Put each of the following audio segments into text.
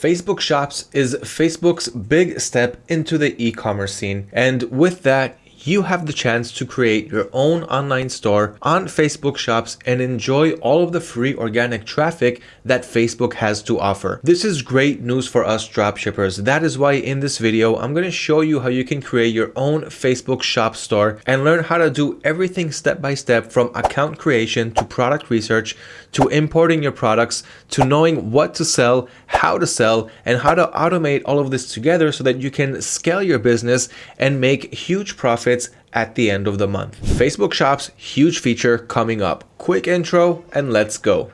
Facebook Shops is Facebook's big step into the e-commerce scene. And with that, you have the chance to create your own online store on Facebook Shops and enjoy all of the free organic traffic that Facebook has to offer. This is great news for us dropshippers. That is why in this video, I'm going to show you how you can create your own Facebook shop store and learn how to do everything step by step from account creation to product research to importing your products to knowing what to sell, how to sell, and how to automate all of this together so that you can scale your business and make huge profits at the end of the month. Facebook Shops, huge feature coming up. Quick intro and let's go.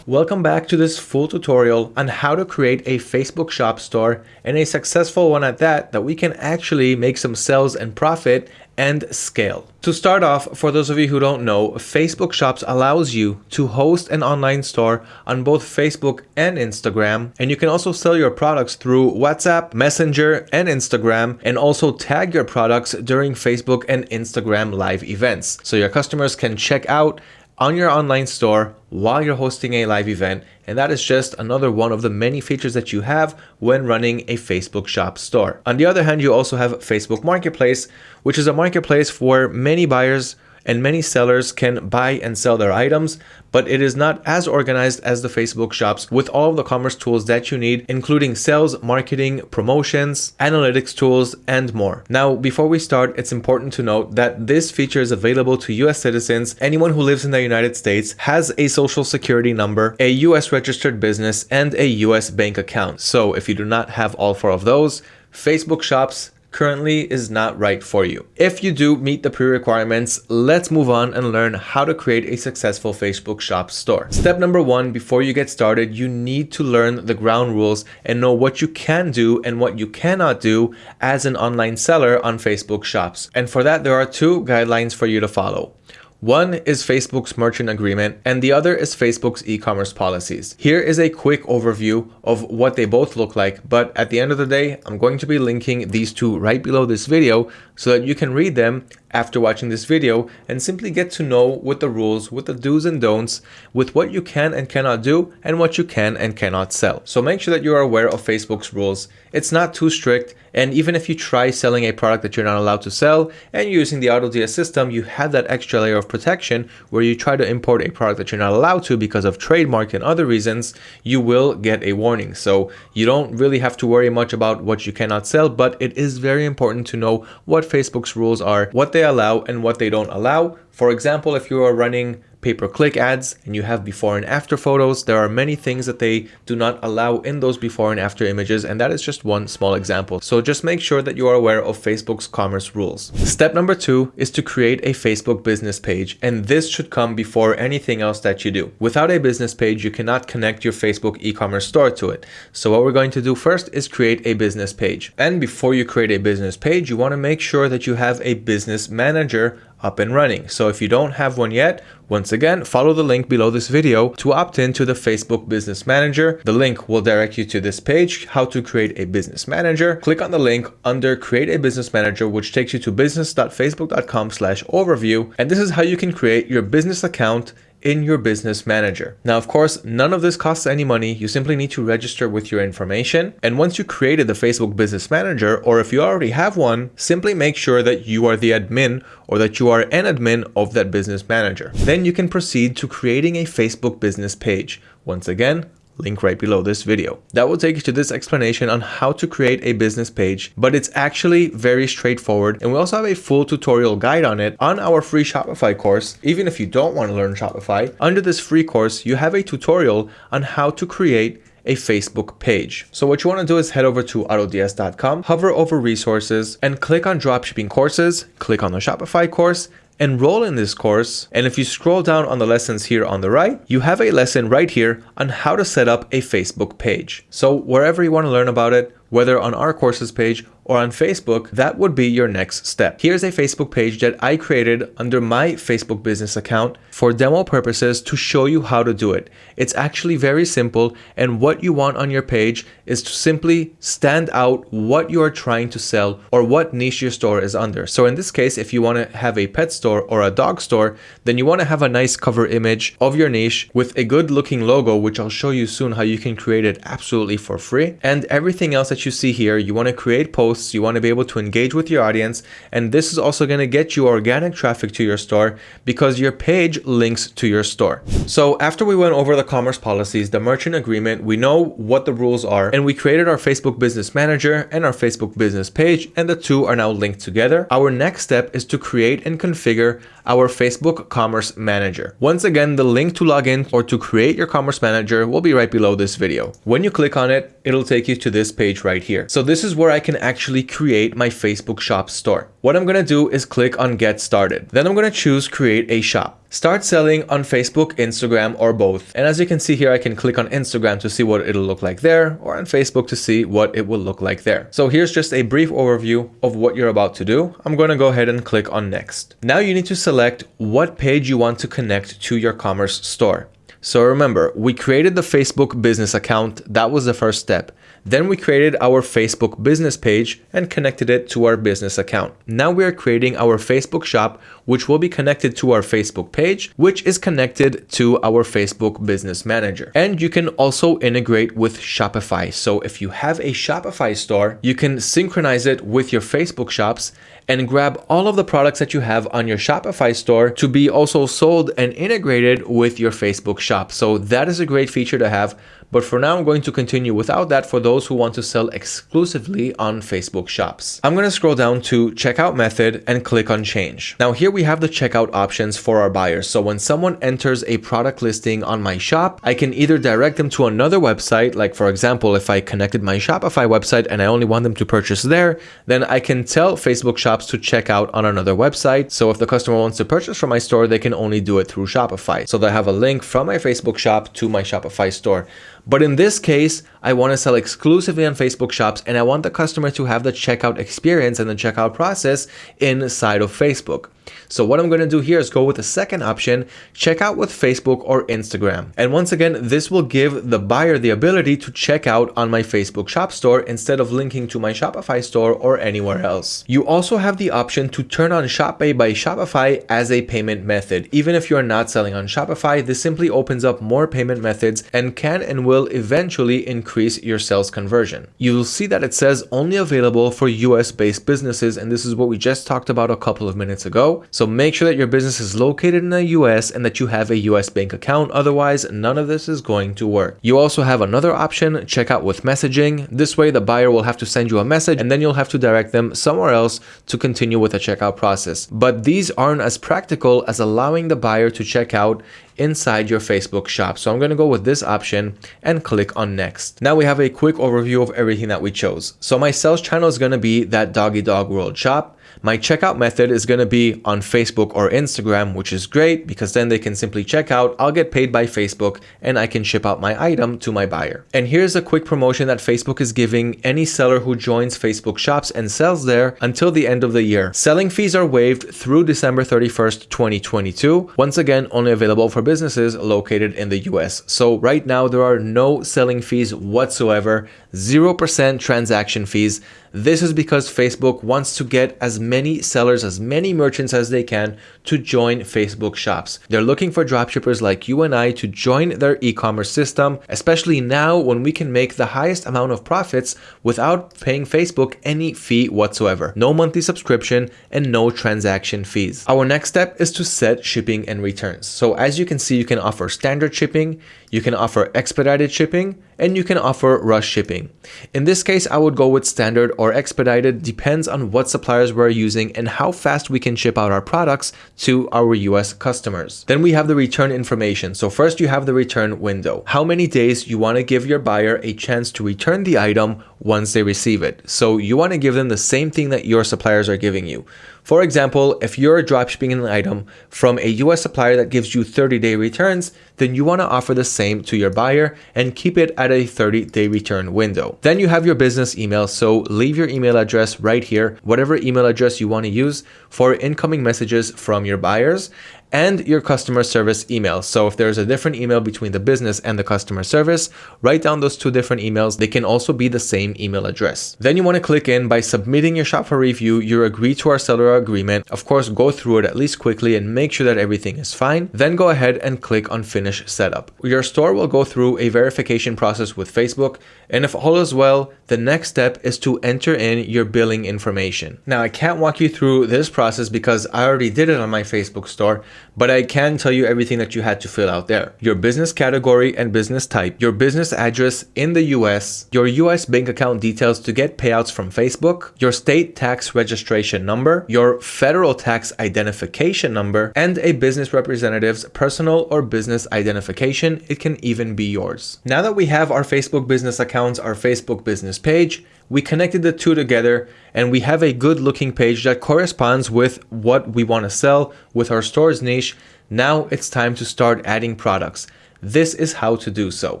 Welcome back to this full tutorial on how to create a Facebook shop store and a successful one at that that we can actually make some sales and profit and scale. To start off, for those of you who don't know, Facebook Shops allows you to host an online store on both Facebook and Instagram. And you can also sell your products through WhatsApp, Messenger, and Instagram, and also tag your products during Facebook and Instagram live events. So your customers can check out on your online store while you're hosting a live event. And that is just another one of the many features that you have when running a Facebook shop store. On the other hand, you also have Facebook Marketplace, which is a marketplace for many buyers and many sellers can buy and sell their items, but it is not as organized as the Facebook shops with all of the commerce tools that you need, including sales, marketing, promotions, analytics tools, and more. Now, before we start, it's important to note that this feature is available to US citizens. Anyone who lives in the United States has a social security number, a US registered business, and a US bank account. So if you do not have all four of those, Facebook shops currently is not right for you. If you do meet the pre-requirements, let's move on and learn how to create a successful Facebook shop store. Step number one, before you get started, you need to learn the ground rules and know what you can do and what you cannot do as an online seller on Facebook shops. And for that, there are two guidelines for you to follow. One is Facebook's merchant agreement and the other is Facebook's e-commerce policies. Here is a quick overview of what they both look like, but at the end of the day, I'm going to be linking these two right below this video so that you can read them after watching this video and simply get to know what the rules, with the do's and don'ts, with what you can and cannot do and what you can and cannot sell. So make sure that you are aware of Facebook's rules. It's not too strict and even if you try selling a product that you're not allowed to sell and using the AutoDS system, you have that extra layer of protection where you try to import a product that you're not allowed to because of trademark and other reasons, you will get a warning. So you don't really have to worry much about what you cannot sell, but it is very important to know what Facebook's rules are, what they allow and what they don't allow. For example, if you are running pay-per-click ads and you have before and after photos, there are many things that they do not allow in those before and after images and that is just one small example. So just make sure that you are aware of Facebook's commerce rules. Step number two is to create a Facebook business page and this should come before anything else that you do. Without a business page, you cannot connect your Facebook e-commerce store to it. So what we're going to do first is create a business page. And before you create a business page, you want to make sure that you have a business manager up and running. So if you don't have one yet, once again, follow the link below this video to opt in to the Facebook Business Manager. The link will direct you to this page, how to create a business manager. Click on the link under create a business manager, which takes you to business.facebook.com slash overview. And this is how you can create your business account in your business manager. Now, of course, none of this costs any money. You simply need to register with your information. And once you created the Facebook business manager, or if you already have one, simply make sure that you are the admin or that you are an admin of that business manager. Then you can proceed to creating a Facebook business page. Once again, link right below this video. That will take you to this explanation on how to create a business page, but it's actually very straightforward. And we also have a full tutorial guide on it on our free Shopify course. Even if you don't want to learn Shopify, under this free course, you have a tutorial on how to create a Facebook page. So what you want to do is head over to autods.com, hover over resources and click on dropshipping courses, click on the Shopify course enroll in this course. And if you scroll down on the lessons here on the right, you have a lesson right here on how to set up a Facebook page. So wherever you want to learn about it, whether on our courses page or on Facebook, that would be your next step. Here's a Facebook page that I created under my Facebook business account for demo purposes to show you how to do it. It's actually very simple and what you want on your page is to simply stand out what you are trying to sell or what niche your store is under. So in this case, if you want to have a pet store or a dog store, then you want to have a nice cover image of your niche with a good looking logo, which I'll show you soon how you can create it absolutely for free. And everything else that you see here, you want to create posts posts, you want to be able to engage with your audience, and this is also going to get you organic traffic to your store because your page links to your store. So after we went over the commerce policies, the merchant agreement, we know what the rules are, and we created our Facebook Business Manager and our Facebook business page, and the two are now linked together. Our next step is to create and configure our Facebook Commerce Manager. Once again, the link to log in or to create your Commerce Manager will be right below this video. When you click on it, it'll take you to this page right here. So this is where I can actually create my Facebook shop store. What I'm going to do is click on get started. Then I'm going to choose create a shop. Start selling on Facebook, Instagram, or both. And as you can see here, I can click on Instagram to see what it'll look like there, or on Facebook to see what it will look like there. So here's just a brief overview of what you're about to do. I'm going to go ahead and click on next. Now you need to select what page you want to connect to your commerce store. So remember, we created the Facebook business account. That was the first step. Then we created our Facebook business page and connected it to our business account. Now we are creating our Facebook shop, which will be connected to our Facebook page, which is connected to our Facebook business manager. And you can also integrate with Shopify. So if you have a Shopify store, you can synchronize it with your Facebook shops and grab all of the products that you have on your Shopify store to be also sold and integrated with your Facebook shop. So that is a great feature to have but for now, I'm going to continue without that for those who want to sell exclusively on Facebook shops. I'm going to scroll down to checkout method and click on change. Now here we have the checkout options for our buyers. So when someone enters a product listing on my shop, I can either direct them to another website. Like for example, if I connected my Shopify website and I only want them to purchase there, then I can tell Facebook shops to check out on another website. So if the customer wants to purchase from my store, they can only do it through Shopify. So they have a link from my Facebook shop to my Shopify store. But in this case, I want to sell exclusively on Facebook shops and I want the customer to have the checkout experience and the checkout process inside of Facebook. So what I'm going to do here is go with the second option, check out with Facebook or Instagram. And once again, this will give the buyer the ability to check out on my Facebook shop store instead of linking to my Shopify store or anywhere else. You also have the option to turn on Shop Pay by Shopify as a payment method. Even if you're not selling on Shopify, this simply opens up more payment methods and can and will eventually increase your sales conversion. You will see that it says only available for US based businesses and this is what we just talked about a couple of minutes ago. So make sure that your business is located in the US and that you have a US bank account. Otherwise, none of this is going to work. You also have another option, check out with messaging. This way the buyer will have to send you a message and then you'll have to direct them somewhere else to continue with the checkout process. But these aren't as practical as allowing the buyer to check out inside your Facebook shop. So I'm going to go with this option and click on next. Now we have a quick overview of everything that we chose. So my sales channel is going to be that doggy dog world shop. My checkout method is going to be on Facebook or Instagram, which is great because then they can simply check out. I'll get paid by Facebook and I can ship out my item to my buyer. And here's a quick promotion that Facebook is giving any seller who joins Facebook shops and sells there until the end of the year. Selling fees are waived through December 31st, 2022. Once again, only available for businesses located in the US. So right now there are no selling fees whatsoever, 0% transaction fees. This is because Facebook wants to get as many sellers, as many merchants as they can to join Facebook shops. They're looking for dropshippers like you and I to join their e-commerce system, especially now when we can make the highest amount of profits without paying Facebook any fee whatsoever. No monthly subscription and no transaction fees. Our next step is to set shipping and returns. So as you can see, you can offer standard shipping, you can offer expedited shipping, and you can offer rush shipping. In this case, I would go with standard or expedited, depends on what suppliers we're using and how fast we can ship out our products to our US customers. Then we have the return information. So first you have the return window. How many days you want to give your buyer a chance to return the item once they receive it. So you want to give them the same thing that your suppliers are giving you. For example, if you're dropshipping an item from a US supplier that gives you 30 day returns, then you want to offer the same to your buyer and keep it at a 30 day return window. Then you have your business email. So leave your email address right here, whatever email address you want to use for incoming messages from your buyers and your customer service email. So if there's a different email between the business and the customer service, write down those two different emails. They can also be the same email address. Then you want to click in by submitting your shop for review. You agree to our seller agreement. Of course, go through it at least quickly and make sure that everything is fine. Then go ahead and click on finish setup. Your store will go through a verification process with Facebook. And if all is well, the next step is to enter in your billing information. Now, I can't walk you through this process because I already did it on my Facebook store, but I can tell you everything that you had to fill out there. Your business category and business type, your business address in the US, your US bank account details to get payouts from Facebook, your state tax registration number, your federal tax identification number, and a business representative's personal or business identification. It can even be yours. Now that we have our Facebook business accounts, our Facebook business page, we connected the two together and we have a good looking page that corresponds with what we want to sell with our store's niche. Now it's time to start adding products. This is how to do so.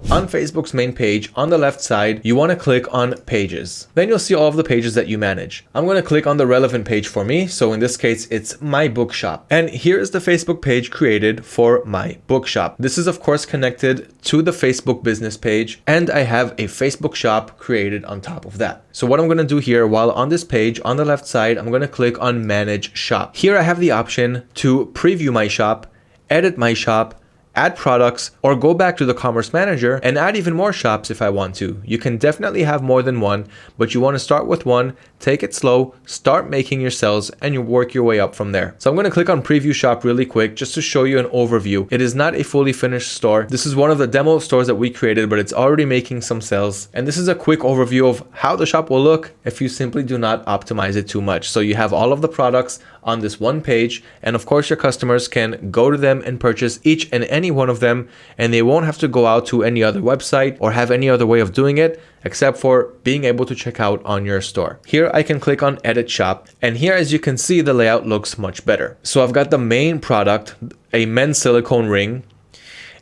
On Facebook's main page, on the left side, you want to click on pages. Then you'll see all of the pages that you manage. I'm going to click on the relevant page for me. So in this case, it's my bookshop. And here is the Facebook page created for my bookshop. This is of course connected to the Facebook business page and I have a Facebook shop created on top of that. So what I'm going to do here while on this page on the left side, I'm going to click on manage shop. Here I have the option to preview my shop, edit my shop, add products, or go back to the Commerce Manager and add even more shops if I want to. You can definitely have more than one, but you want to start with one, take it slow, start making your sales, and you work your way up from there. So I'm going to click on Preview Shop really quick just to show you an overview. It is not a fully finished store. This is one of the demo stores that we created, but it's already making some sales. And this is a quick overview of how the shop will look if you simply do not optimize it too much. So you have all of the products on this one page. And of course, your customers can go to them and purchase each and any one of them, and they won't have to go out to any other website or have any other way of doing it except for being able to check out on your store. Here I can click on edit shop and here as you can see the layout looks much better. So I've got the main product, a men's silicone ring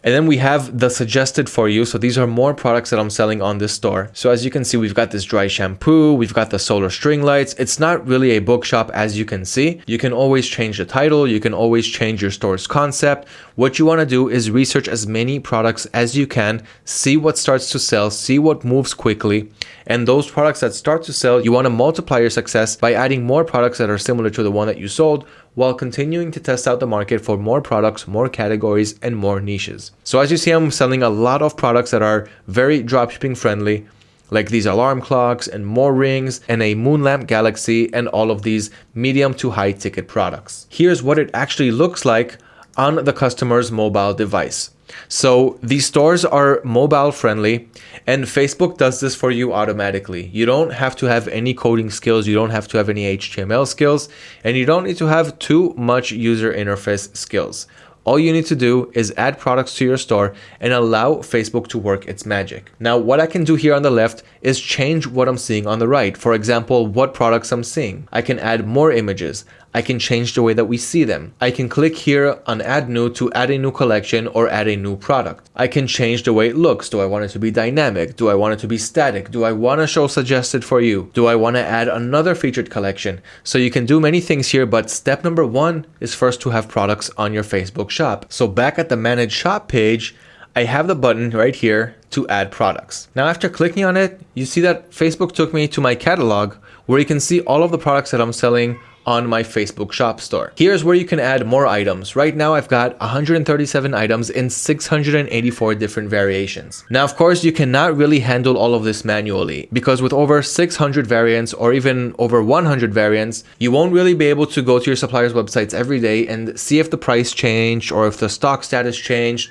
and then we have the suggested for you. So these are more products that I'm selling on this store. So as you can see, we've got this dry shampoo, we've got the solar string lights. It's not really a bookshop as you can see. You can always change the title. You can always change your store's concept. What you want to do is research as many products as you can, see what starts to sell, see what moves quickly. And those products that start to sell, you want to multiply your success by adding more products that are similar to the one that you sold while continuing to test out the market for more products, more categories, and more niches. So as you see, I'm selling a lot of products that are very dropshipping friendly, like these alarm clocks and more rings and a moon lamp galaxy and all of these medium to high ticket products. Here's what it actually looks like on the customer's mobile device. So these stores are mobile friendly and Facebook does this for you automatically. You don't have to have any coding skills, you don't have to have any HTML skills, and you don't need to have too much user interface skills. All you need to do is add products to your store and allow Facebook to work its magic. Now, what I can do here on the left is change what I'm seeing on the right. For example, what products I'm seeing. I can add more images. I can change the way that we see them. I can click here on add new to add a new collection or add a new product. I can change the way it looks. Do I want it to be dynamic? Do I want it to be static? Do I want to show suggested for you? Do I want to add another featured collection? So you can do many things here, but step number one is first to have products on your Facebook shop. So back at the manage shop page, I have the button right here to add products. Now after clicking on it, you see that Facebook took me to my catalog where you can see all of the products that I'm selling on my Facebook shop store. Here's where you can add more items. Right now I've got 137 items in 684 different variations. Now of course you cannot really handle all of this manually because with over 600 variants or even over 100 variants, you won't really be able to go to your supplier's websites every day and see if the price changed or if the stock status changed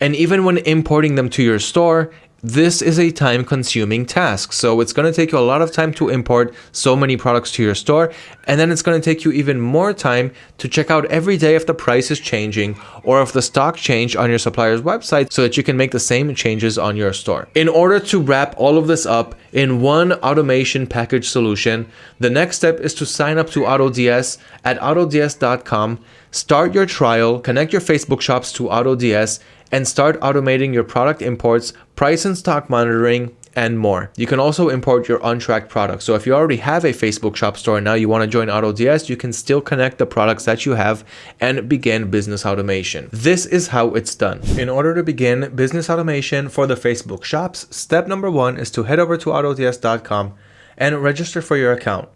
and even when importing them to your store, this is a time consuming task. So it's going to take you a lot of time to import so many products to your store. And then it's going to take you even more time to check out every day if the price is changing or if the stock changed on your supplier's website so that you can make the same changes on your store. In order to wrap all of this up in one automation package solution, the next step is to sign up to AutoDS at autods.com, start your trial, connect your Facebook shops to AutoDS, and start automating your product imports, price and stock monitoring, and more. You can also import your untracked products. So if you already have a Facebook shop store and now you want to join AutoDS, you can still connect the products that you have and begin business automation. This is how it's done. In order to begin business automation for the Facebook shops, step number one is to head over to autods.com and register for your account.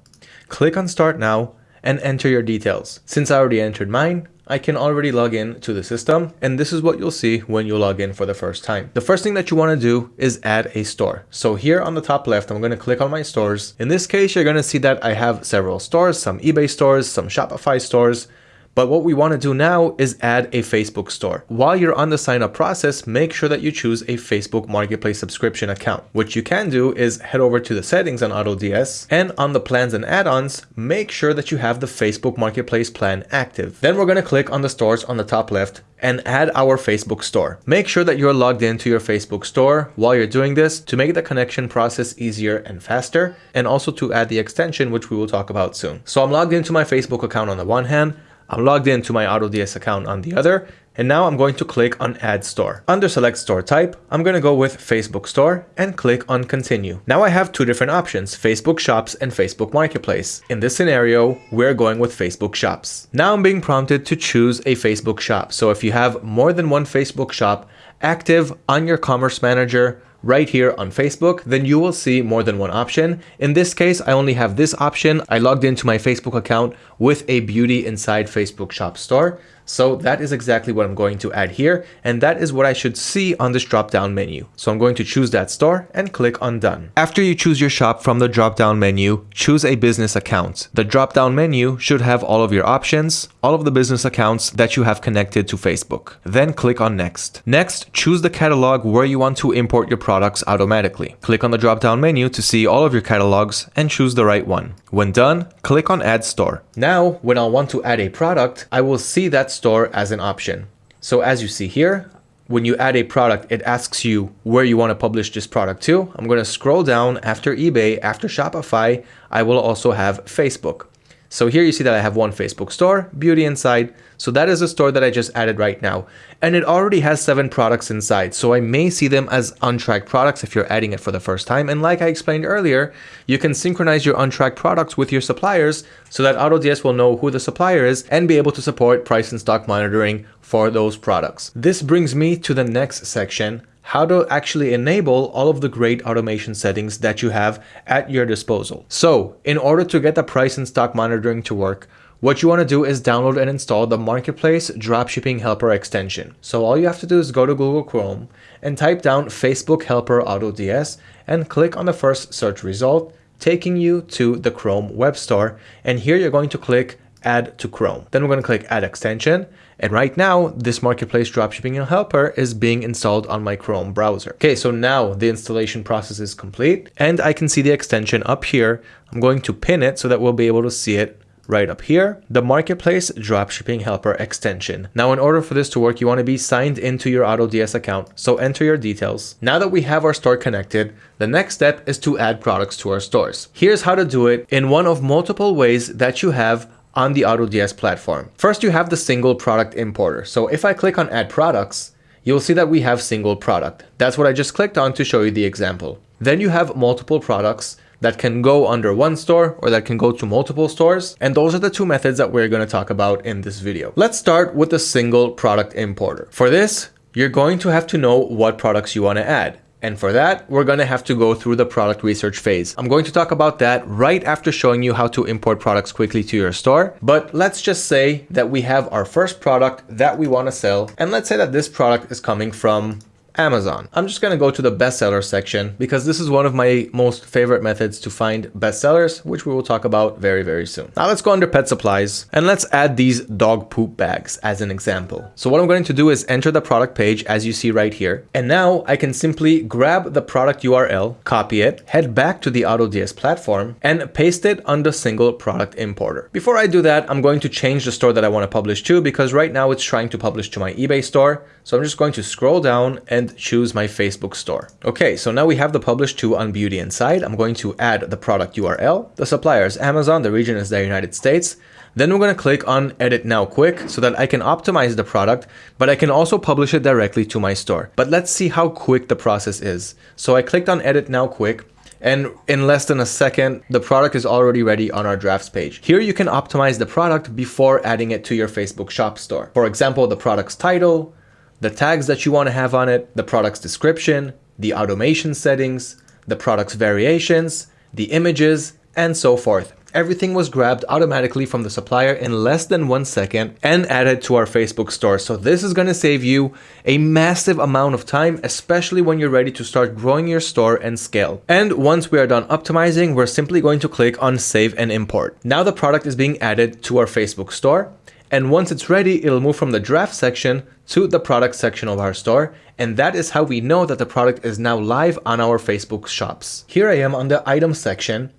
Click on start now and enter your details. Since I already entered mine, I can already log in to the system and this is what you'll see when you log in for the first time. The first thing that you want to do is add a store. So here on the top left, I'm going to click on my stores. In this case, you're going to see that I have several stores, some eBay stores, some Shopify stores, but what we want to do now is add a Facebook store. While you're on the sign up process, make sure that you choose a Facebook Marketplace subscription account. What you can do is head over to the settings on AutoDS and on the plans and add-ons, make sure that you have the Facebook Marketplace plan active. Then we're going to click on the stores on the top left and add our Facebook store. Make sure that you're logged into your Facebook store while you're doing this to make the connection process easier and faster and also to add the extension which we will talk about soon. So I'm logged into my Facebook account on the one hand, I'm logged into my AutoDS account on the other, and now I'm going to click on Add Store. Under Select Store Type, I'm going to go with Facebook Store and click on Continue. Now I have two different options, Facebook Shops and Facebook Marketplace. In this scenario, we're going with Facebook Shops. Now I'm being prompted to choose a Facebook shop. So if you have more than one Facebook shop active on your Commerce Manager, right here on Facebook, then you will see more than one option. In this case, I only have this option. I logged into my Facebook account with a beauty inside Facebook shop store. So that is exactly what I'm going to add here. And that is what I should see on this drop down menu. So I'm going to choose that store and click on done. After you choose your shop from the drop down menu, choose a business account. The drop down menu should have all of your options, all of the business accounts that you have connected to Facebook. Then click on next. Next, choose the catalog where you want to import your products automatically. Click on the drop down menu to see all of your catalogs and choose the right one. When done, click on add store. Now, when I want to add a product, I will see that store as an option. So as you see here, when you add a product, it asks you where you want to publish this product to. I'm going to scroll down after eBay, after Shopify, I will also have Facebook. So here you see that I have one Facebook store, Beauty Inside. So that is a store that I just added right now. And it already has seven products inside. So I may see them as untracked products if you're adding it for the first time. And like I explained earlier, you can synchronize your untracked products with your suppliers so that AutoDS will know who the supplier is and be able to support price and stock monitoring for those products. This brings me to the next section, how to actually enable all of the great automation settings that you have at your disposal. So in order to get the price and stock monitoring to work, what you want to do is download and install the Marketplace Dropshipping Helper extension. So all you have to do is go to Google Chrome and type down Facebook Helper AutoDS and click on the first search result, taking you to the Chrome web store. And here you're going to click add to Chrome. Then we're going to click add extension. And right now, this marketplace dropshipping helper is being installed on my Chrome browser. Okay, so now the installation process is complete and I can see the extension up here. I'm going to pin it so that we'll be able to see it right up here, the Marketplace Dropshipping Helper extension. Now, in order for this to work, you want to be signed into your AutoDS account, so enter your details. Now that we have our store connected, the next step is to add products to our stores. Here's how to do it in one of multiple ways that you have on the AutoDS platform. First, you have the single product importer. So if I click on add products, you'll see that we have single product. That's what I just clicked on to show you the example. Then you have multiple products that can go under one store or that can go to multiple stores. And those are the two methods that we're going to talk about in this video. Let's start with the single product importer. For this, you're going to have to know what products you want to add. And for that, we're going to have to go through the product research phase. I'm going to talk about that right after showing you how to import products quickly to your store. But let's just say that we have our first product that we want to sell. And let's say that this product is coming from Amazon. I'm just gonna go to the bestseller section because this is one of my most favorite methods to find bestsellers, which we will talk about very, very soon. Now let's go under pet supplies and let's add these dog poop bags as an example. So what I'm going to do is enter the product page as you see right here. And now I can simply grab the product URL, copy it, head back to the AutoDS platform and paste it the single product importer. Before I do that, I'm going to change the store that I want to publish to because right now it's trying to publish to my eBay store. So I'm just going to scroll down and choose my Facebook store. Okay, so now we have the publish to on Beauty Inside. I'm going to add the product URL. The supplier is Amazon, the region is the United States. Then we're going to click on edit now quick so that I can optimize the product, but I can also publish it directly to my store. But let's see how quick the process is. So I clicked on edit now quick and in less than a second, the product is already ready on our drafts page. Here you can optimize the product before adding it to your Facebook shop store. For example, the product's title, the tags that you want to have on it, the product's description, the automation settings, the product's variations, the images, and so forth everything was grabbed automatically from the supplier in less than one second and added to our Facebook store. So this is going to save you a massive amount of time, especially when you're ready to start growing your store and scale. And once we are done optimizing, we're simply going to click on save and import. Now the product is being added to our Facebook store. And once it's ready, it'll move from the draft section to the product section of our store. And that is how we know that the product is now live on our Facebook shops. Here I am on the item section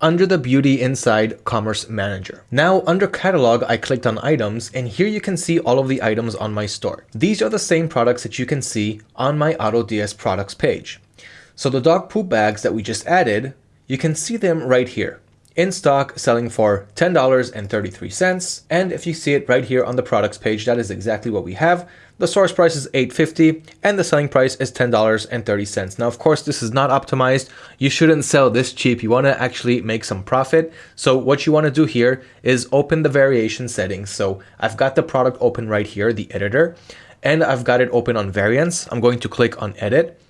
under the Beauty Inside Commerce Manager. Now under catalog, I clicked on items and here you can see all of the items on my store. These are the same products that you can see on my AutoDS products page. So the dog poop bags that we just added, you can see them right here in stock selling for $10.33 and if you see it right here on the products page that is exactly what we have. The source price is $8.50 and the selling price is $10.30 now of course this is not optimized. You shouldn't sell this cheap. You want to actually make some profit. So what you want to do here is open the variation settings. So I've got the product open right here the editor and I've got it open on variants. I'm going to click on edit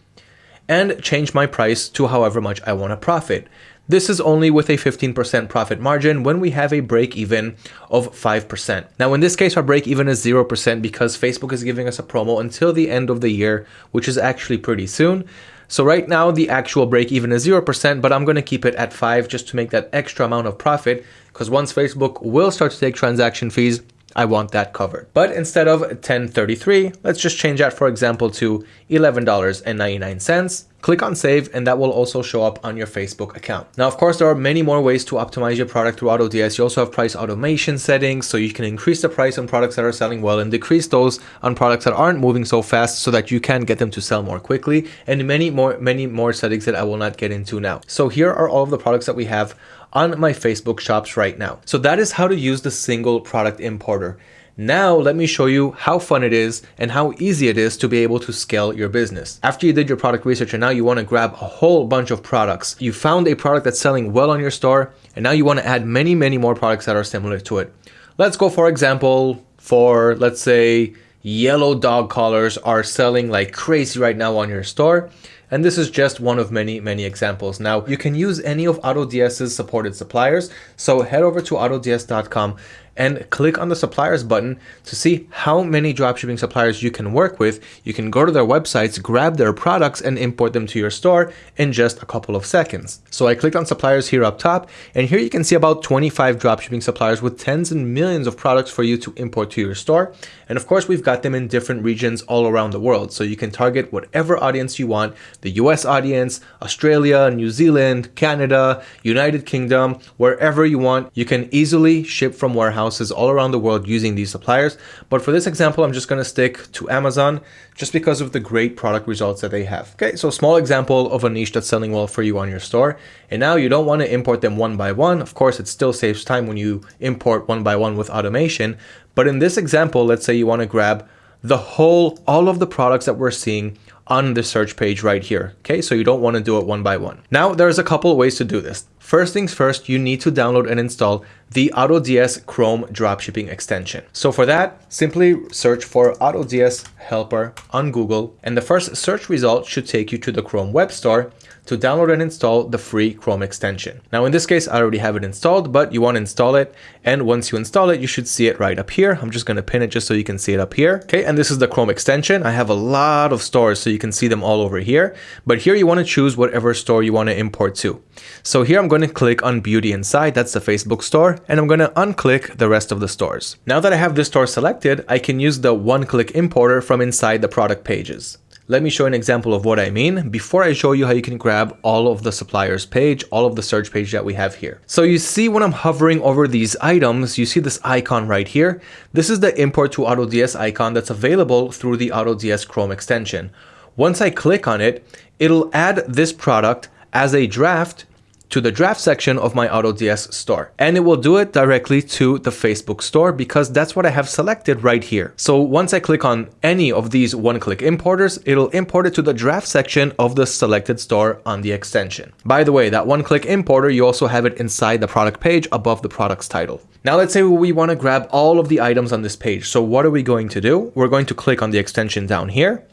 and change my price to however much I want to profit. This is only with a 15% profit margin when we have a break even of 5%. Now in this case our break even is 0% because Facebook is giving us a promo until the end of the year, which is actually pretty soon. So right now the actual break even is 0%, but I'm going to keep it at 5 just to make that extra amount of profit because once Facebook will start to take transaction fees, I want that covered. But instead of 1033, let's just change that, for example, to $11.99. Click on save and that will also show up on your Facebook account. Now, of course, there are many more ways to optimize your product through AutoDS. You also have price automation settings, so you can increase the price on products that are selling well and decrease those on products that aren't moving so fast so that you can get them to sell more quickly and many more, many more settings that I will not get into now. So here are all of the products that we have on my Facebook shops right now. So that is how to use the single product importer. Now let me show you how fun it is and how easy it is to be able to scale your business. After you did your product research and now you want to grab a whole bunch of products, you found a product that's selling well on your store and now you want to add many, many more products that are similar to it. Let's go for example for let's say yellow dog collars are selling like crazy right now on your store. And this is just one of many, many examples. Now, you can use any of AutoDS's supported suppliers. So head over to autods.com and click on the suppliers button to see how many dropshipping suppliers you can work with. You can go to their websites, grab their products and import them to your store in just a couple of seconds. So I clicked on suppliers here up top and here you can see about 25 dropshipping suppliers with tens and millions of products for you to import to your store. And of course, we've got them in different regions all around the world. So you can target whatever audience you want, the US audience, Australia, New Zealand, Canada, United Kingdom, wherever you want. You can easily ship from warehouse all around the world using these suppliers. But for this example, I'm just going to stick to Amazon just because of the great product results that they have. Okay, so small example of a niche that's selling well for you on your store. And now you don't want to import them one by one. Of course, it still saves time when you import one by one with automation. But in this example, let's say you want to grab the whole, all of the products that we're seeing on the search page right here. Okay, so you don't want to do it one by one. Now, there's a couple of ways to do this. first things first, you need to download and install the AutoDS Chrome dropshipping extension. So for that, simply search for AutoDS helper on Google and the first search result should take you to the Chrome web store to download and install the free Chrome extension. Now in this case, I already have it installed, but you want to install it. And once you install it, you should see it right up here. I'm just going to pin it just so you can see it up here. Okay, and this is the Chrome extension. I have a lot of stores so you can see them all over here. But here you want to choose whatever store you want to import to. So here I'm going to click on Beauty Inside, that's the Facebook store, and I'm going to unclick the rest of the stores. Now that I have this store selected, I can use the one-click importer from inside the product pages. Let me show an example of what I mean before I show you how you can grab all of the suppliers page, all of the search page that we have here. So you see when I'm hovering over these items, you see this icon right here. This is the import to AutoDS icon that's available through the AutoDS Chrome extension. Once I click on it, it'll add this product as a draft to the draft section of my AutoDS store. And it will do it directly to the Facebook store because that's what I have selected right here. So once I click on any of these one-click importers, it'll import it to the draft section of the selected store on the extension. By the way, that one-click importer, you also have it inside the product page above the product's title. Now let's say we want to grab all of the items on this page. So what are we going to do? We're going to click on the extension down here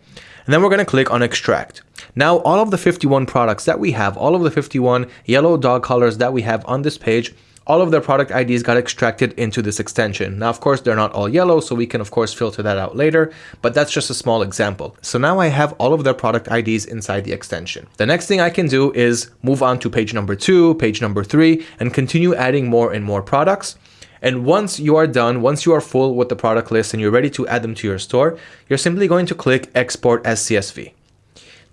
and then we're going to click on extract. Now all of the 51 products that we have, all of the 51 yellow dog collars that we have on this page, all of their product IDs got extracted into this extension. Now, of course, they're not all yellow, so we can, of course, filter that out later, but that's just a small example. So now I have all of their product IDs inside the extension. The next thing I can do is move on to page number two, page number three, and continue adding more and more products. And once you are done, once you are full with the product list and you're ready to add them to your store, you're simply going to click export as CSV.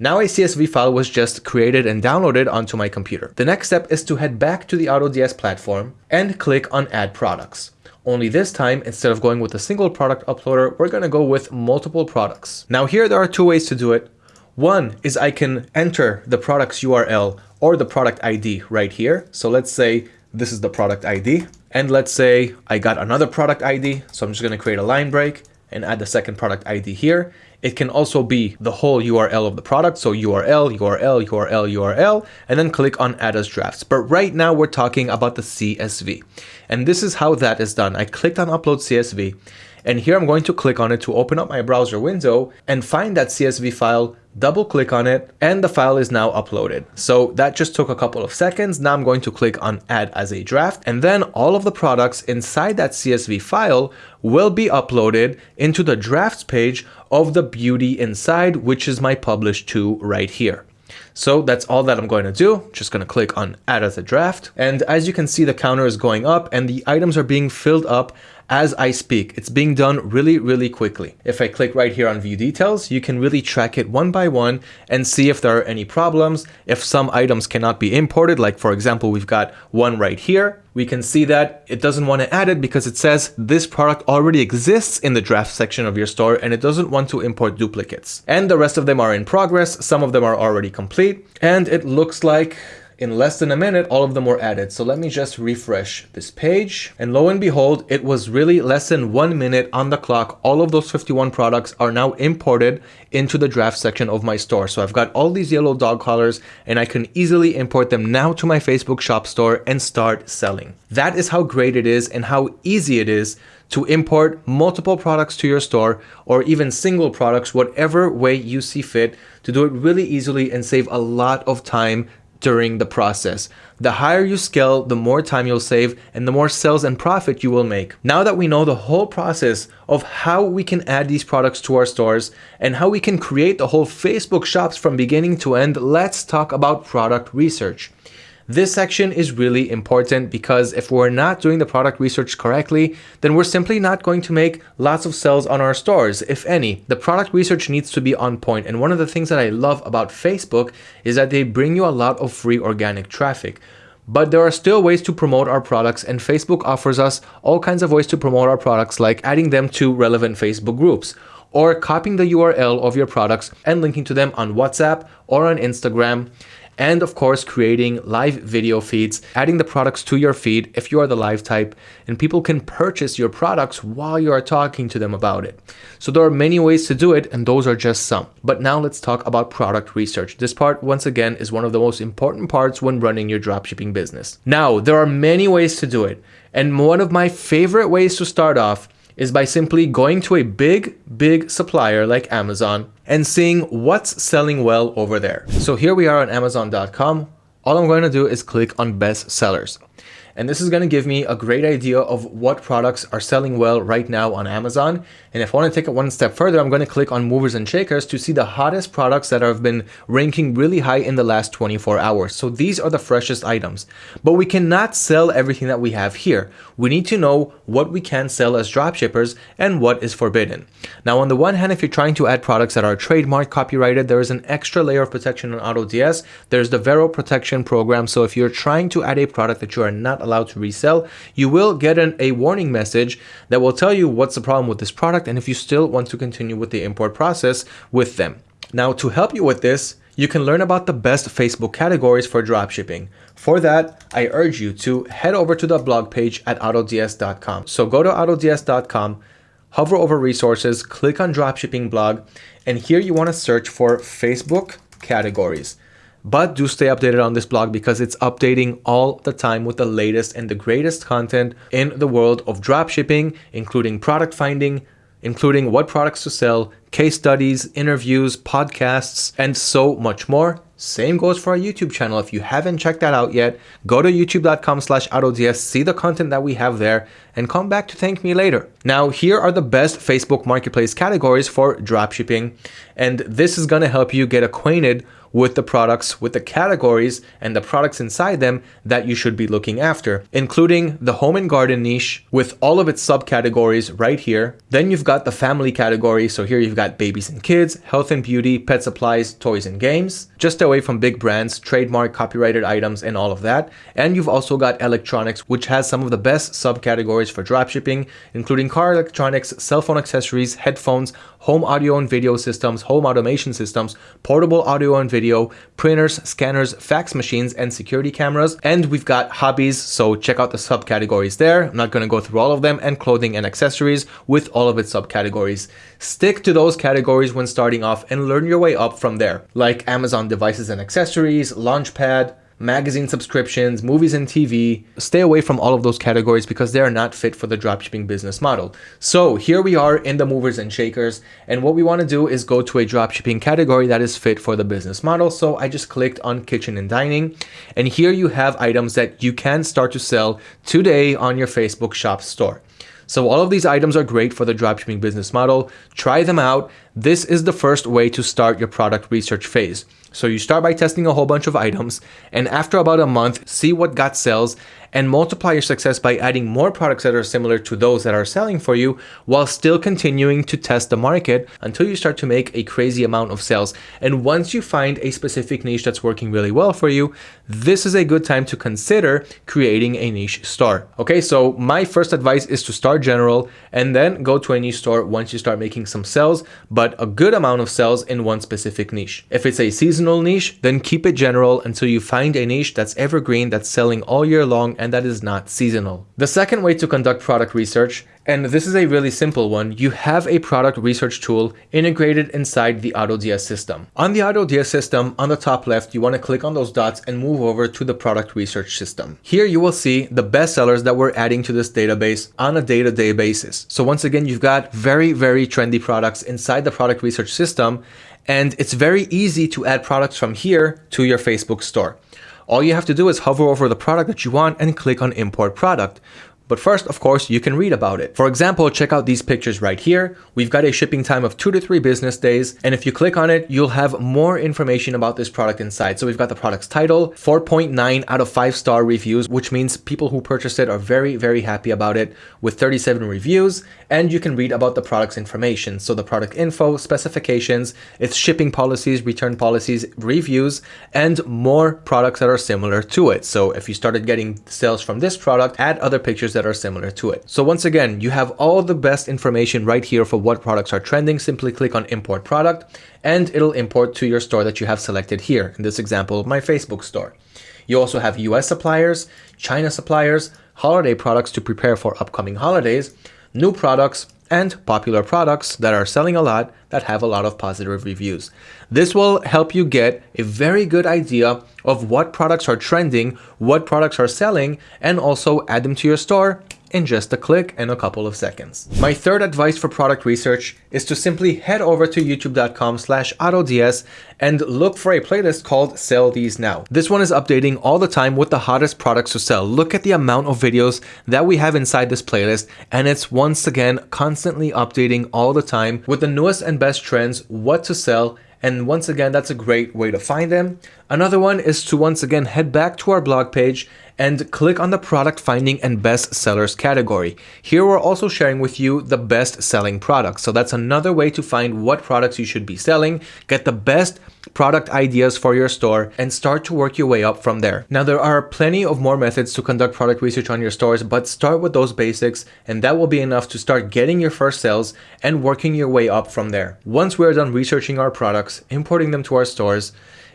Now a CSV file was just created and downloaded onto my computer. The next step is to head back to the AutoDS platform and click on add products. Only this time, instead of going with a single product uploader, we're going to go with multiple products. Now here there are two ways to do it. One is I can enter the product's URL or the product ID right here. So let's say this is the product ID. And let's say I got another product ID. So I'm just going to create a line break and add the second product ID here. It can also be the whole URL of the product. So URL, URL, URL, URL, and then click on add as drafts. But right now we're talking about the CSV. And this is how that is done. I clicked on upload CSV and here I'm going to click on it to open up my browser window and find that CSV file double click on it and the file is now uploaded. So that just took a couple of seconds. Now I'm going to click on add as a draft and then all of the products inside that CSV file will be uploaded into the drafts page of the beauty inside, which is my publish to right here. So that's all that I'm going to do. Just going to click on add as a draft. And as you can see, the counter is going up and the items are being filled up as I speak. It's being done really, really quickly. If I click right here on view details, you can really track it one by one and see if there are any problems. If some items cannot be imported, like for example, we've got one right here, we can see that it doesn't want to add it because it says this product already exists in the draft section of your store and it doesn't want to import duplicates. And the rest of them are in progress. Some of them are already complete. And it looks like in less than a minute, all of them were added. So let me just refresh this page. And lo and behold, it was really less than one minute on the clock. All of those 51 products are now imported into the draft section of my store. So I've got all these yellow dog collars and I can easily import them now to my Facebook shop store and start selling. That is how great it is and how easy it is to import multiple products to your store or even single products, whatever way you see fit to do it really easily and save a lot of time during the process. The higher you scale, the more time you'll save and the more sales and profit you will make. Now that we know the whole process of how we can add these products to our stores and how we can create the whole Facebook shops from beginning to end, let's talk about product research. This section is really important because if we're not doing the product research correctly, then we're simply not going to make lots of sales on our stores, if any. The product research needs to be on point. And one of the things that I love about Facebook is that they bring you a lot of free organic traffic. But there are still ways to promote our products and Facebook offers us all kinds of ways to promote our products like adding them to relevant Facebook groups or copying the URL of your products and linking to them on WhatsApp or on Instagram and of course creating live video feeds, adding the products to your feed if you are the live type, and people can purchase your products while you are talking to them about it. So there are many ways to do it and those are just some. But now let's talk about product research. This part once again is one of the most important parts when running your dropshipping business. Now, there are many ways to do it. And one of my favorite ways to start off is by simply going to a big, big supplier like Amazon and seeing what's selling well over there. So here we are on Amazon.com. All I'm going to do is click on best sellers. And this is going to give me a great idea of what products are selling well right now on Amazon. And if I want to take it one step further, I'm going to click on movers and shakers to see the hottest products that have been ranking really high in the last 24 hours. So these are the freshest items, but we cannot sell everything that we have here. We need to know what we can sell as dropshippers and what is forbidden. Now, on the one hand, if you're trying to add products that are trademark copyrighted, there is an extra layer of protection on AutoDS. There's the Vero protection program. So if you're trying to add a product that you are not allowed to resell, you will get an, a warning message that will tell you what's the problem with this product and if you still want to continue with the import process with them. Now, to help you with this, you can learn about the best Facebook categories for dropshipping. For that, I urge you to head over to the blog page at autods.com. So go to autods.com, hover over resources, click on dropshipping blog, and here you want to search for Facebook categories. But do stay updated on this blog because it's updating all the time with the latest and the greatest content in the world of dropshipping, including product finding, including what products to sell, case studies, interviews, podcasts, and so much more. Same goes for our YouTube channel. If you haven't checked that out yet, go to youtube.com slash see the content that we have there, and come back to thank me later. Now, here are the best Facebook Marketplace categories for dropshipping, and this is going to help you get acquainted with the products, with the categories and the products inside them that you should be looking after, including the home and garden niche with all of its subcategories right here. Then you've got the family category. So here you've got babies and kids, health and beauty, pet supplies, toys and games, just away from big brands, trademark, copyrighted items, and all of that. And you've also got electronics, which has some of the best subcategories for dropshipping, including car electronics, cell phone accessories, headphones, home audio and video systems, home automation systems, portable audio and video, printers, scanners, fax machines, and security cameras. And we've got hobbies, so check out the subcategories there. I'm not going to go through all of them, and clothing and accessories with all of its subcategories. Stick to those categories when starting off and learn your way up from there, like Amazon devices and accessories, Launchpad, magazine subscriptions, movies and TV. Stay away from all of those categories because they are not fit for the dropshipping business model. So here we are in the movers and shakers. And what we want to do is go to a dropshipping category that is fit for the business model. So I just clicked on kitchen and dining. And here you have items that you can start to sell today on your Facebook shop store. So all of these items are great for the dropshipping business model. Try them out. This is the first way to start your product research phase. So you start by testing a whole bunch of items and after about a month, see what got sales and multiply your success by adding more products that are similar to those that are selling for you while still continuing to test the market until you start to make a crazy amount of sales. And once you find a specific niche that's working really well for you, this is a good time to consider creating a niche store. Okay, so my first advice is to start general and then go to a niche store once you start making some sales, but a good amount of sales in one specific niche. If it's a seasonal niche, then keep it general until you find a niche that's evergreen, that's selling all year long and that is not seasonal. The second way to conduct product research, and this is a really simple one, you have a product research tool integrated inside the AutoDS system. On the AutoDS system, on the top left, you want to click on those dots and move over to the product research system. Here you will see the best sellers that we're adding to this database on a day-to-day -day basis. So once again, you've got very, very trendy products inside the product research system, and it's very easy to add products from here to your Facebook store. All you have to do is hover over the product that you want and click on import product. But first, of course, you can read about it. For example, check out these pictures right here. We've got a shipping time of two to three business days. And if you click on it, you'll have more information about this product inside. So we've got the product's title, 4.9 out of five star reviews, which means people who purchased it are very, very happy about it with 37 reviews. And you can read about the product's information. So the product info, specifications, its shipping policies, return policies, reviews, and more products that are similar to it. So if you started getting sales from this product, add other pictures that that are similar to it. So once again, you have all the best information right here for what products are trending. Simply click on import product and it'll import to your store that you have selected here. In this example, my Facebook store. You also have US suppliers, China suppliers, holiday products to prepare for upcoming holidays, new products, and popular products that are selling a lot that have a lot of positive reviews. This will help you get a very good idea of what products are trending, what products are selling, and also add them to your store in just a click and a couple of seconds. My third advice for product research is to simply head over to youtube.com slash autods and look for a playlist called Sell These Now. This one is updating all the time with the hottest products to sell. Look at the amount of videos that we have inside this playlist and it's once again constantly updating all the time with the newest and best trends, what to sell, and once again, that's a great way to find them. Another one is to once again head back to our blog page and click on the product finding and best sellers category. Here we're also sharing with you the best selling products. So that's another way to find what products you should be selling, get the best product ideas for your store and start to work your way up from there. Now there are plenty of more methods to conduct product research on your stores, but start with those basics and that will be enough to start getting your first sales and working your way up from there. Once we're done researching our products, importing them to our stores,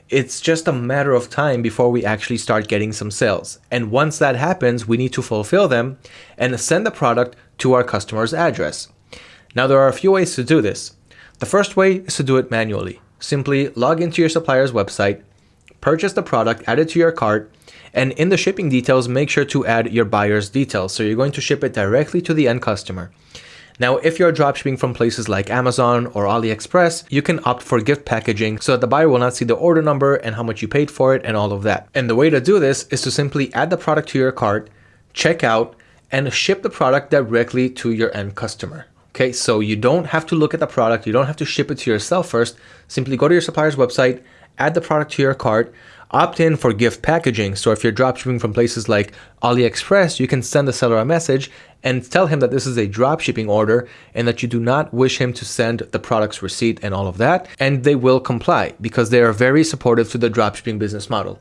it's just a matter of time before we actually start getting some sales. And once that happens, we need to fulfill them and send the product to our customer's address. Now, there are a few ways to do this. The first way is to do it manually. Simply log into your supplier's website, purchase the product, add it to your cart, and in the shipping details, make sure to add your buyer's details. So you're going to ship it directly to the end customer. Now, if you're dropshipping from places like Amazon or AliExpress, you can opt for gift packaging so that the buyer will not see the order number and how much you paid for it and all of that. And the way to do this is to simply add the product to your cart, check out, and ship the product directly to your end customer. Okay, so you don't have to look at the product, you don't have to ship it to yourself first. Simply go to your supplier's website, add the product to your cart, opt in for gift packaging. So if you're dropshipping from places like AliExpress, you can send the seller a message and tell him that this is a drop shipping order and that you do not wish him to send the product's receipt and all of that. And they will comply because they are very supportive to the drop shipping business model.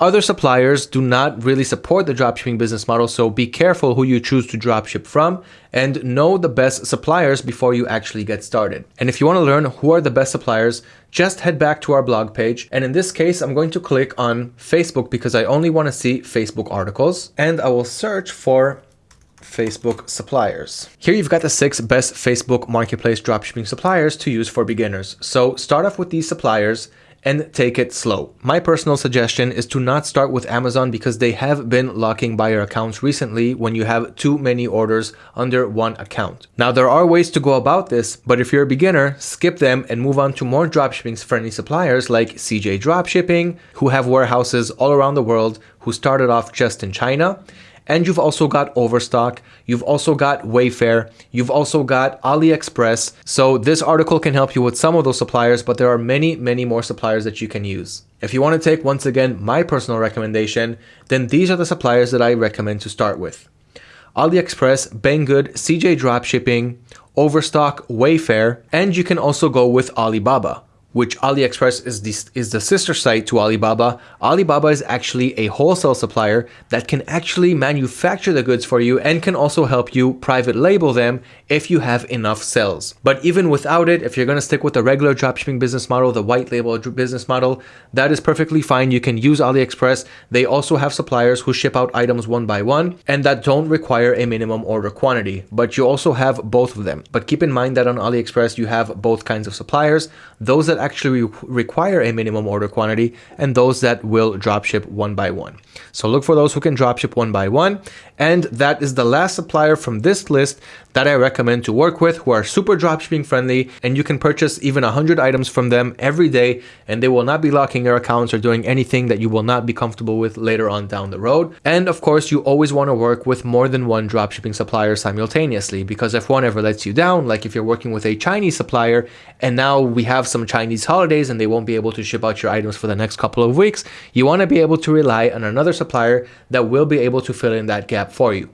Other suppliers do not really support the dropshipping business model, so be careful who you choose to dropship from and know the best suppliers before you actually get started. And if you want to learn who are the best suppliers, just head back to our blog page. And in this case, I'm going to click on Facebook because I only want to see Facebook articles and I will search for Facebook suppliers. Here you've got the six best Facebook marketplace dropshipping suppliers to use for beginners. So start off with these suppliers and take it slow. My personal suggestion is to not start with Amazon because they have been locking buyer accounts recently when you have too many orders under one account. Now there are ways to go about this, but if you're a beginner, skip them and move on to more dropshipping friendly suppliers like CJ Dropshipping, who have warehouses all around the world, who started off just in China and you've also got Overstock, you've also got Wayfair, you've also got AliExpress. So this article can help you with some of those suppliers, but there are many, many more suppliers that you can use. If you want to take, once again, my personal recommendation, then these are the suppliers that I recommend to start with. AliExpress, Banggood, CJ Dropshipping, Overstock, Wayfair, and you can also go with Alibaba which AliExpress is the, is the sister site to Alibaba. Alibaba is actually a wholesale supplier that can actually manufacture the goods for you and can also help you private label them if you have enough sales. But even without it, if you're going to stick with the regular dropshipping business model, the white label business model, that is perfectly fine. You can use AliExpress. They also have suppliers who ship out items one by one and that don't require a minimum order quantity, but you also have both of them. But keep in mind that on AliExpress, you have both kinds of suppliers. Those that actually require a minimum order quantity and those that will dropship one by one. So look for those who can dropship one by one. And that is the last supplier from this list that I recommend to work with who are super dropshipping friendly and you can purchase even 100 items from them every day and they will not be locking your accounts or doing anything that you will not be comfortable with later on down the road. And of course, you always want to work with more than one dropshipping supplier simultaneously because if one ever lets you down, like if you're working with a Chinese supplier and now we have some Chinese holidays and they won't be able to ship out your items for the next couple of weeks, you want to be able to rely on another supplier that will be able to fill in that gap for you.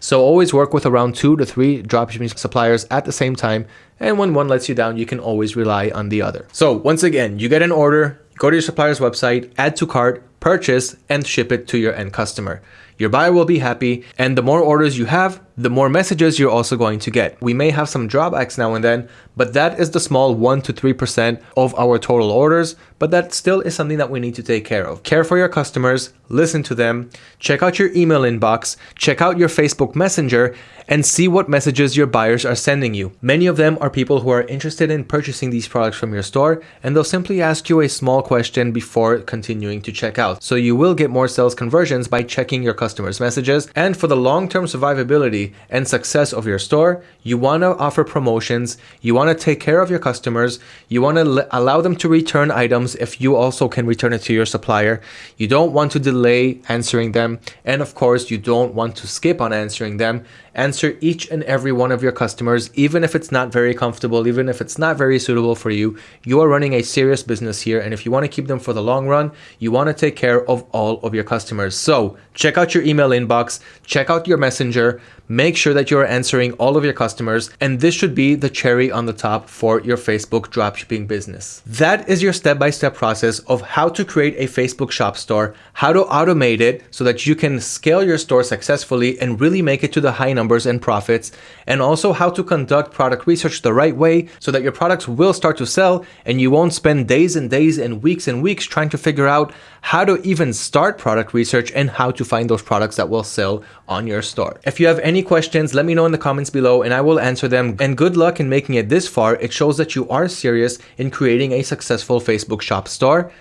So always work with around two to three dropshipping suppliers at the same time. And when one lets you down, you can always rely on the other. So once again, you get an order, go to your supplier's website, add to cart, purchase, and ship it to your end customer. your buyer will be happy, and the more orders you have, the more messages you're also going to get. We may have some drawbacks now and then, but that is the small 1 to 3% of our total orders, but that still is something that we need to take care of. Care for your customers, listen to them, check out your email inbox, check out your Facebook Messenger, and see what messages your buyers are sending you. Many of them are people who are interested in purchasing these products from your store, and they'll simply ask you a small question before continuing to check out. So you will get more sales conversions by checking your customers' messages. And for the long-term survivability and success of your store, you want to offer promotions, you want to take care of your customers, you want to allow them to return items if you also can return it to your supplier. You don't want to delay answering them, and of course, you don't want to skip on answering them answer each and every one of your customers, even if it's not very comfortable, even if it's not very suitable for you. You are running a serious business here. And if you want to keep them for the long run, you want to take care of all of your customers. So check out your email inbox, check out your messenger, make sure that you're answering all of your customers. And this should be the cherry on the top for your Facebook dropshipping business. That is your step-by-step -step process of how to create a Facebook shop store, how to automate it so that you can scale your store successfully and really make it to the high numbers and profits, and also how to conduct product research the right way so that your products will start to sell and you won't spend days and days and weeks and weeks trying to figure out how to even start product research and how to find those products that will sell on your store. If you have any questions, let me know in the comments below and I will answer them. And good luck in making it this far. It shows that you are serious in creating a successful Facebook shop store.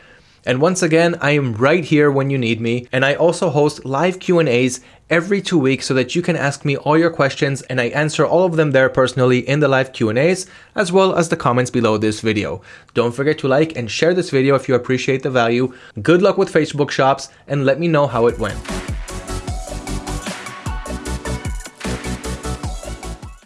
And once again, I am right here when you need me. And I also host live Q&As every two weeks so that you can ask me all your questions and I answer all of them there personally in the live Q&As as well as the comments below this video. Don't forget to like and share this video if you appreciate the value. Good luck with Facebook shops and let me know how it went.